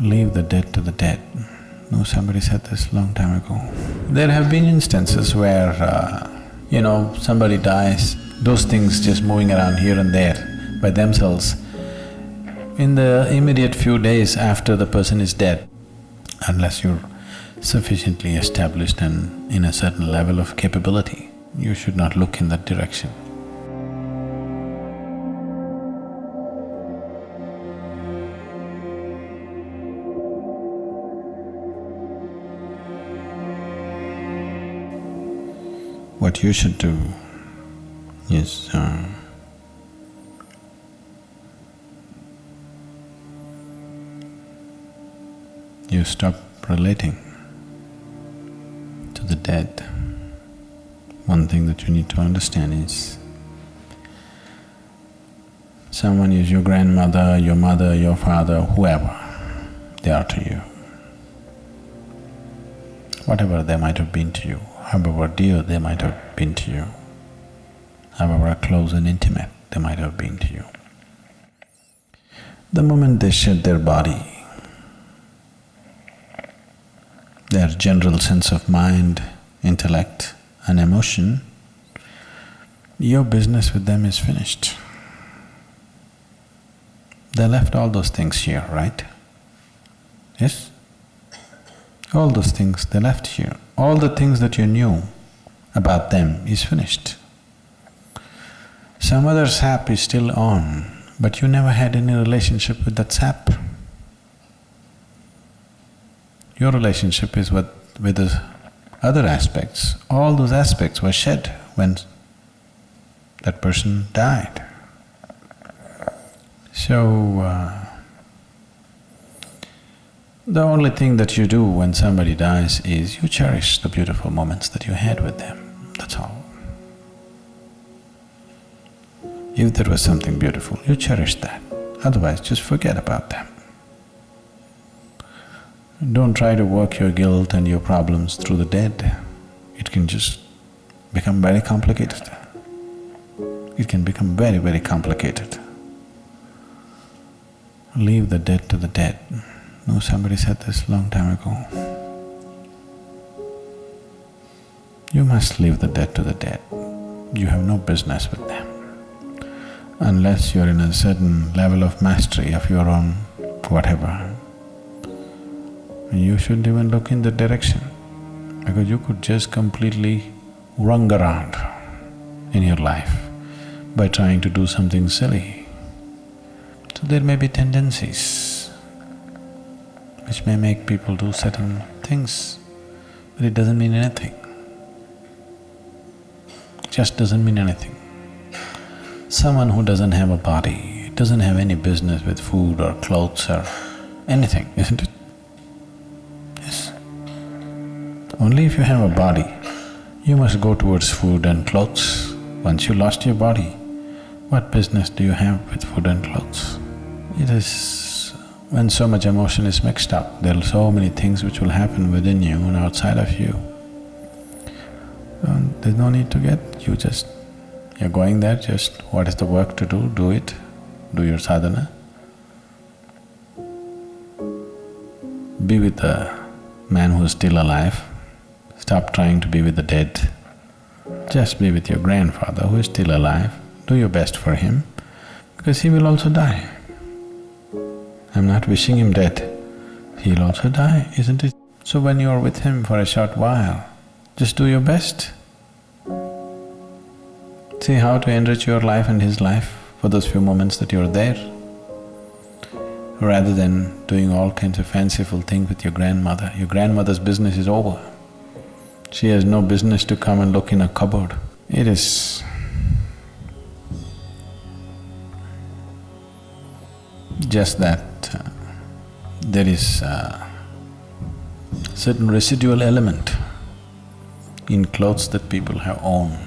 Leave the dead to the dead. No, somebody said this long time ago. There have been instances where, uh, you know, somebody dies, those things just moving around here and there by themselves. In the immediate few days after the person is dead, unless you're sufficiently established and in a certain level of capability, you should not look in that direction. What you should do is, uh, you stop relating to the dead. One thing that you need to understand is someone is your grandmother, your mother, your father, whoever they are to you. Whatever they might have been to you, however dear they might have been to you, however close and intimate they might have been to you. The moment they shed their body, their general sense of mind, intellect and emotion, your business with them is finished. They left all those things here, right? Yes? All those things they left here. All the things that you knew about them is finished. Some other sap is still on, but you never had any relationship with that sap. Your relationship is with, with the other aspects. All those aspects were shed when that person died. So, uh, the only thing that you do when somebody dies is you cherish the beautiful moments that you had with them, that's all. If there was something beautiful, you cherish that, otherwise just forget about them. Don't try to work your guilt and your problems through the dead. It can just become very complicated. It can become very, very complicated. Leave the dead to the dead. No, somebody said this long time ago. You must leave the dead to the dead. You have no business with them. Unless you're in a certain level of mastery of your own whatever, you shouldn't even look in the direction because you could just completely run around in your life by trying to do something silly. So there may be tendencies which may make people do certain things, but it doesn't mean anything. Just doesn't mean anything. Someone who doesn't have a body doesn't have any business with food or clothes or anything, isn't it? Yes. Only if you have a body, you must go towards food and clothes. Once you lost your body, what business do you have with food and clothes? It is… when so much emotion is mixed up, there are so many things which will happen within you and outside of you. There's no need to get… you just… you're going there, just what is the work to do, do it, do your sadhana. Be with the man who is still alive, stop trying to be with the dead. Just be with your grandfather who is still alive, do your best for him, because he will also die. I'm not wishing him death, he'll also die, isn't it? So when you're with him for a short while, just do your best. See how to enrich your life and his life for those few moments that you're there, rather than doing all kinds of fanciful things with your grandmother. Your grandmother's business is over. She has no business to come and look in a cupboard. It is just that uh, there is a certain residual element in clothes that people have owned.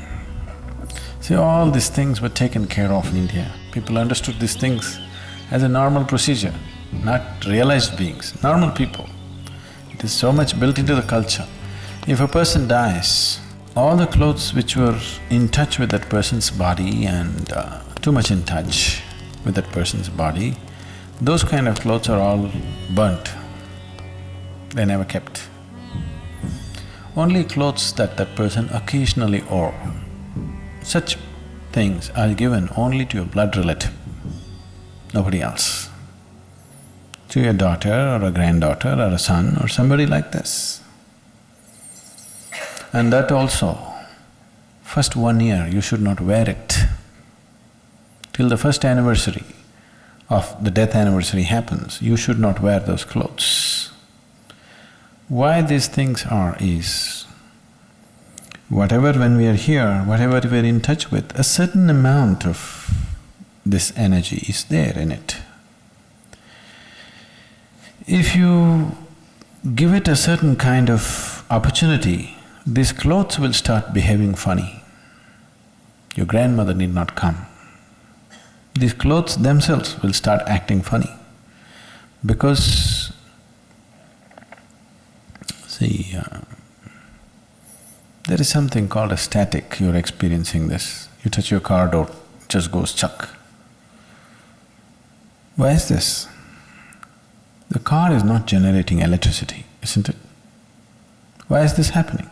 See, all these things were taken care of in India. People understood these things as a normal procedure, not realized beings, normal people. It is so much built into the culture. If a person dies, all the clothes which were in touch with that person's body and uh, too much in touch with that person's body, those kind of clothes are all burnt they never kept. Only clothes that that person occasionally wore, such things are given only to your blood relative, nobody else. To your daughter or a granddaughter or a son or somebody like this. And that also, first one year you should not wear it. Till the first anniversary of the death anniversary happens, you should not wear those clothes. Why these things are is, whatever when we are here, whatever we are in touch with, a certain amount of this energy is there in it. If you give it a certain kind of opportunity, these clothes will start behaving funny. Your grandmother need not come. These clothes themselves will start acting funny because see, uh, there is something called a static, you're experiencing this. You touch your car door, it just goes chuck. Why is this? The car is not generating electricity, isn't it? Why is this happening?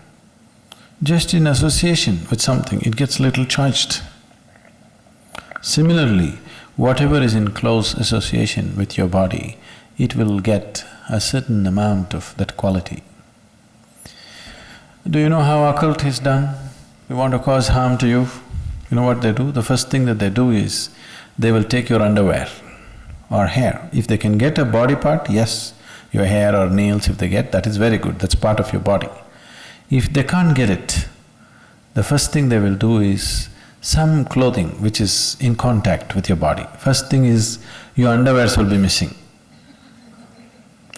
Just in association with something, it gets little charged. Similarly, whatever is in close association with your body, it will get a certain amount of that quality. Do you know how occult is done? You want to cause harm to you, you know what they do? The first thing that they do is, they will take your underwear or hair. If they can get a body part, yes, your hair or nails if they get, that is very good, that's part of your body. If they can't get it, the first thing they will do is some clothing which is in contact with your body. First thing is, your underwears will be missing.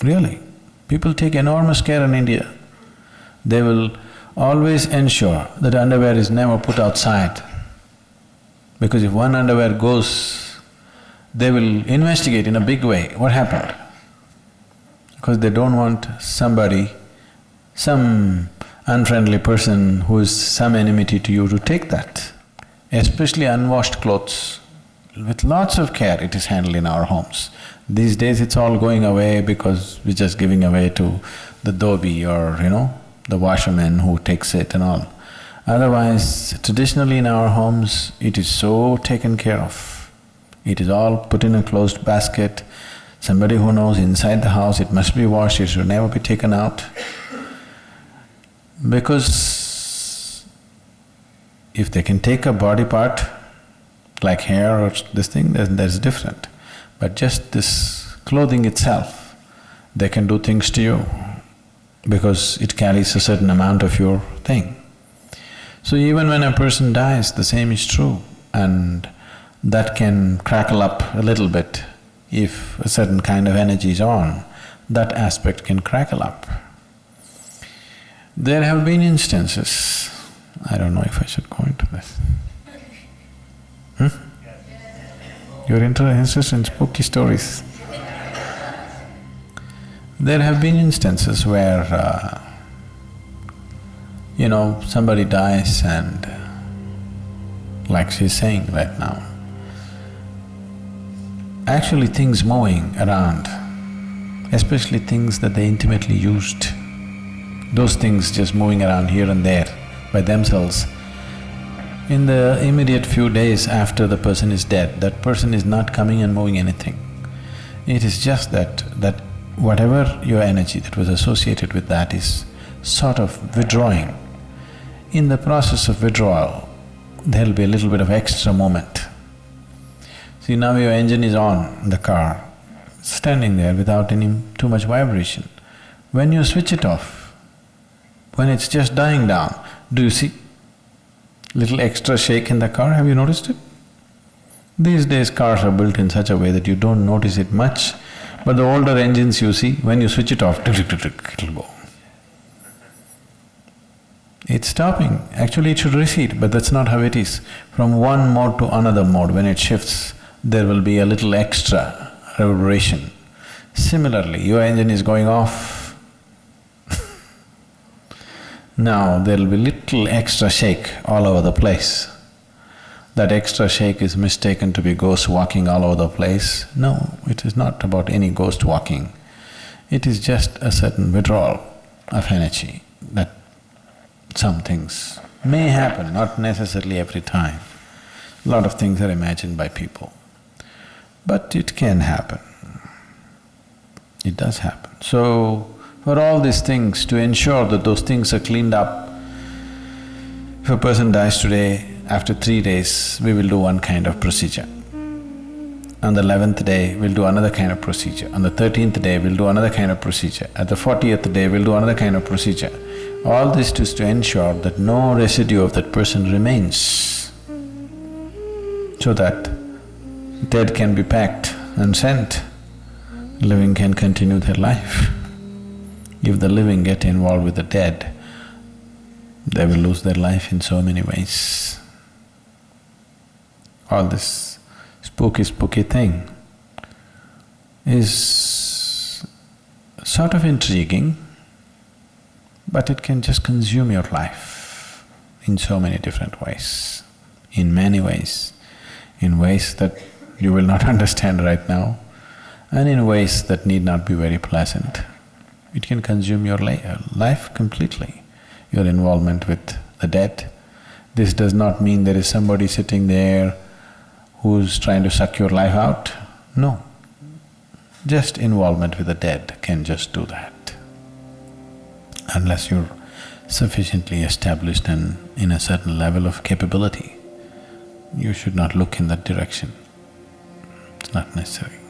Really, people take enormous care in India. They will always ensure that underwear is never put outside. Because if one underwear goes, they will investigate in a big way what happened. Because they don't want somebody, some unfriendly person who is some enmity to you to take that. Especially unwashed clothes, with lots of care it is handled in our homes. These days it's all going away because we're just giving away to the dhobi or, you know, the washerman who takes it and all. Otherwise, traditionally in our homes, it is so taken care of. It is all put in a closed basket. Somebody who knows inside the house, it must be washed, it should never be taken out. Because if they can take a body part, like hair or this thing, then that's different. But just this clothing itself, they can do things to you because it carries a certain amount of your thing. So even when a person dies, the same is true and that can crackle up a little bit if a certain kind of energy is on, that aspect can crackle up. There have been instances, I don't know if I should go into this. Hmm? You're interested in spooky stories? There have been instances where, uh, you know, somebody dies and like she's saying right now, actually things moving around, especially things that they intimately used, those things just moving around here and there by themselves, in the immediate few days after the person is dead, that person is not coming and moving anything. It is just that… that whatever your energy that was associated with that is sort of withdrawing. In the process of withdrawal, there'll be a little bit of extra moment. See, now your engine is on, the car, standing there without any too much vibration. When you switch it off, when it's just dying down, do you see little extra shake in the car, have you noticed it? These days cars are built in such a way that you don't notice it much, but the older engines you see, when you switch it off, it'll go. It's stopping. Actually, it should recede, but that's not how it is. From one mode to another mode, when it shifts, there will be a little extra reverberation. Similarly, your engine is going off. Now, there'll be little extra shake all over the place. That extra shake is mistaken to be ghost walking all over the place. No, it is not about any ghost walking. It is just a certain withdrawal of energy that some things may happen, not necessarily every time. A lot of things are imagined by people, but it can happen. It does happen. So, for all these things, to ensure that those things are cleaned up, if a person dies today, after three days, we will do one kind of procedure. On the eleventh day, we'll do another kind of procedure. On the thirteenth day, we'll do another kind of procedure. At the fortieth day, we'll do another kind of procedure. All this is to ensure that no residue of that person remains, so that dead can be packed and sent, living can continue their life. If the living get involved with the dead, they will lose their life in so many ways. All this spooky, spooky thing is sort of intriguing, but it can just consume your life in so many different ways, in many ways, in ways that you will not understand right now, and in ways that need not be very pleasant. It can consume your uh, life completely, your involvement with the dead. This does not mean there is somebody sitting there who's trying to suck your life out. No. Just involvement with the dead can just do that. Unless you're sufficiently established and in a certain level of capability, you should not look in that direction. It's not necessary.